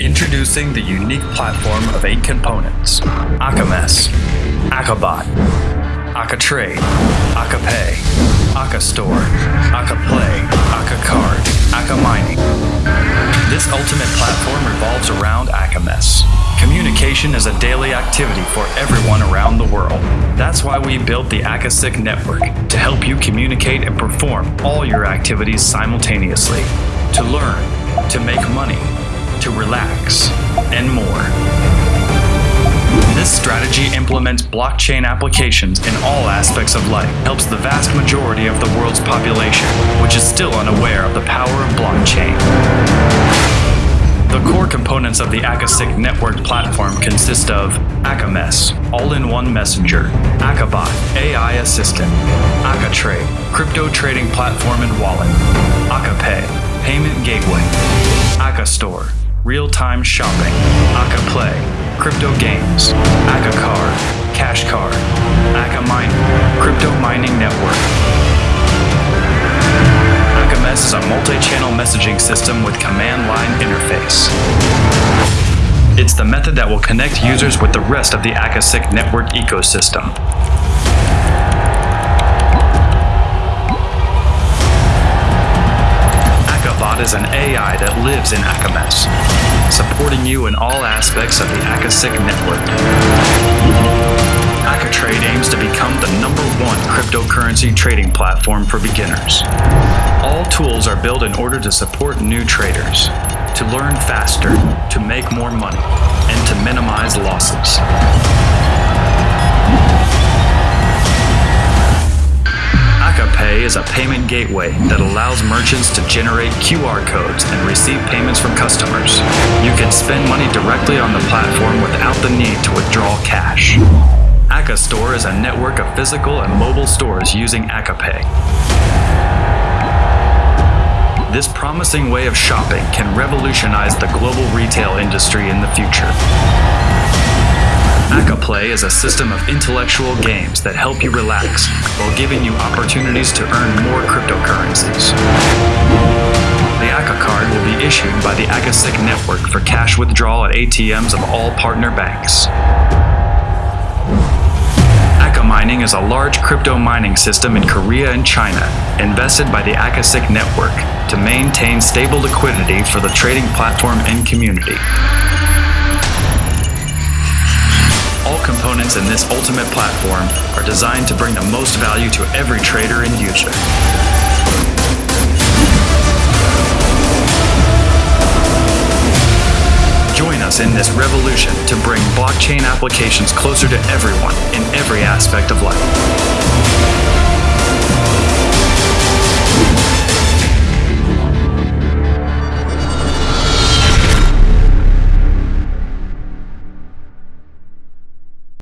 Introducing the unique platform of eight components AkaMess, AkaBot, AkaTrade, AkaPay, AkaStore, AkaPlay, AkaCard, AkaMining. This ultimate platform revolves around AkaMess. Communication is a daily activity for everyone around the world. That's why we built the AkaSic network to help you communicate and perform all your activities simultaneously. To learn, to make money, to relax, and more. This strategy implements blockchain applications in all aspects of life, helps the vast majority of the world's population, which is still unaware of the power of blockchain. The core components of the AkaSic network platform consist of AkaMess, all-in-one messenger, AkaBot, AI assistant, AkaTrade, crypto trading platform and wallet, AkaPay, payment gateway, AkaStore, real-time shopping, Aka Play, crypto games, Aka Card, Cash Card, Aka Mining, crypto mining network. AkaMess is a multi-channel messaging system with command line interface. It's the method that will connect users with the rest of the AkaSic network ecosystem. Is an AI that lives in AkaMess, supporting you in all aspects of the AkaSic network. AkaTrade aims to become the number one cryptocurrency trading platform for beginners. All tools are built in order to support new traders, to learn faster, to make more money, and to minimize losses. AkaPay is a payment gateway that allows merchants to generate QR codes and receive payments from customers. You can spend money directly on the platform without the need to withdraw cash. AkaStore is a network of physical and mobile stores using AkaPay. This promising way of shopping can revolutionize the global retail industry in the future. AkaPlay is a system of intellectual games that help you relax while giving you opportunities to earn more cryptocurrencies. The Aka card will be issued by the AkaSic network for cash withdrawal at ATMs of all partner banks. Aka Mining is a large crypto mining system in Korea and China, invested by the AkaSic network to maintain stable liquidity for the trading platform and community. Components in this ultimate platform are designed to bring the most value to every trader and user. Join us in this revolution to bring blockchain applications closer to everyone in every aspect of life.